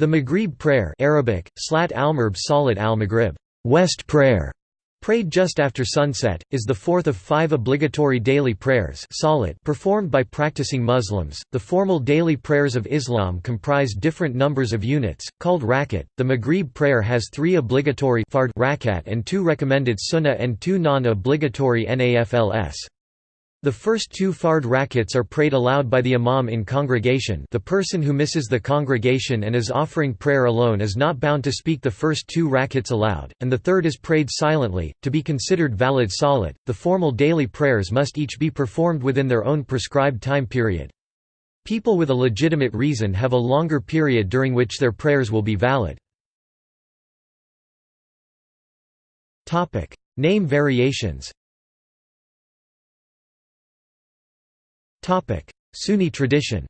The Maghrib prayer Arabic, Slat al-Maghrib Salat al-Maghrib West prayer, prayed just after sunset, is the fourth of five obligatory daily prayers salat performed by practicing Muslims. The formal daily prayers of Islam comprise different numbers of units, called rakat. The Maghrib prayer has three obligatory fard rakat and two recommended sunnah and two non-obligatory nafls. The first two fard rakats are prayed aloud by the imam in congregation the person who misses the congregation and is offering prayer alone is not bound to speak the first two rakats aloud, and the third is prayed silently. To be considered valid salat, the formal daily prayers must each be performed within their own prescribed time period. People with a legitimate reason have a longer period during which their prayers will be valid. Name variations Sunni tradition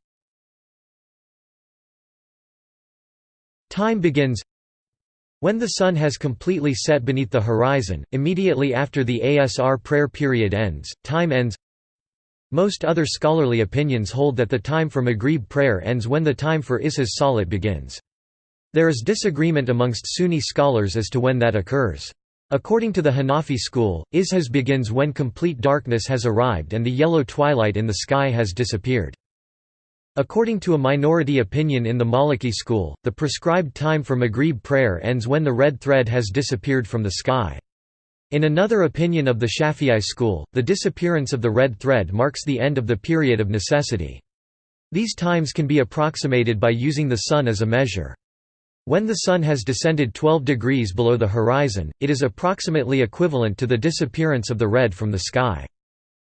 Time begins when the sun has completely set beneath the horizon, immediately after the Asr prayer period ends, time ends Most other scholarly opinions hold that the time for Maghrib prayer ends when the time for Isha's Salat begins. There is disagreement amongst Sunni scholars as to when that occurs. According to the Hanafi school, Ishaz begins when complete darkness has arrived and the yellow twilight in the sky has disappeared. According to a minority opinion in the Maliki school, the prescribed time for Maghrib prayer ends when the red thread has disappeared from the sky. In another opinion of the Shafi'i school, the disappearance of the red thread marks the end of the period of necessity. These times can be approximated by using the sun as a measure. When the Sun has descended 12 degrees below the horizon, it is approximately equivalent to the disappearance of the red from the sky.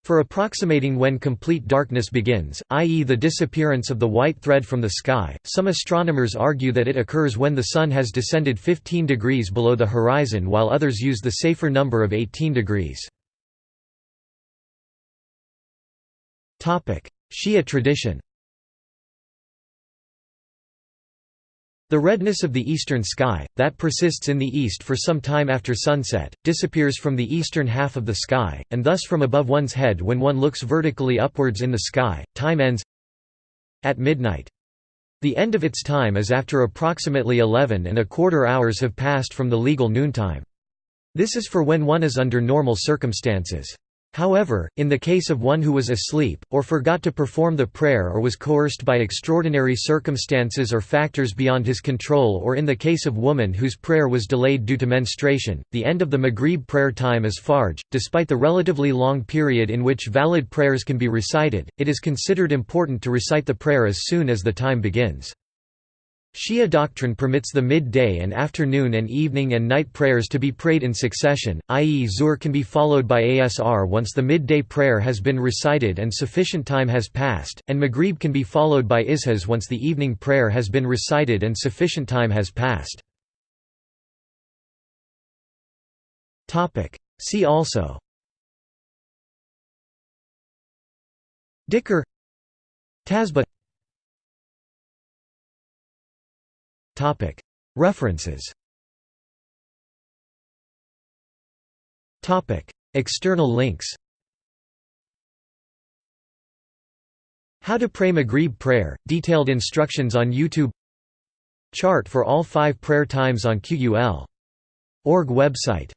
For approximating when complete darkness begins, i.e. the disappearance of the white thread from the sky, some astronomers argue that it occurs when the Sun has descended 15 degrees below the horizon while others use the safer number of 18 degrees. Shia tradition The redness of the eastern sky, that persists in the east for some time after sunset, disappears from the eastern half of the sky, and thus from above one's head when one looks vertically upwards in the sky. Time ends at midnight. The end of its time is after approximately 11 and a quarter hours have passed from the legal noontime. This is for when one is under normal circumstances. However, in the case of one who was asleep, or forgot to perform the prayer or was coerced by extraordinary circumstances or factors beyond his control or in the case of woman whose prayer was delayed due to menstruation, the end of the Maghrib prayer time is Fajr. Despite the relatively long period in which valid prayers can be recited, it is considered important to recite the prayer as soon as the time begins. Shia doctrine permits the mid-day and afternoon and evening and night prayers to be prayed in succession, i.e. Zuhr can be followed by Asr once the midday prayer has been recited and sufficient time has passed, and Maghrib can be followed by Ishaz once the evening prayer has been recited and sufficient time has passed. See also Dhikr Tasbih References. External links. How to pray Maghrib prayer, detailed instructions on YouTube. Chart for all five prayer times on QUL. Org website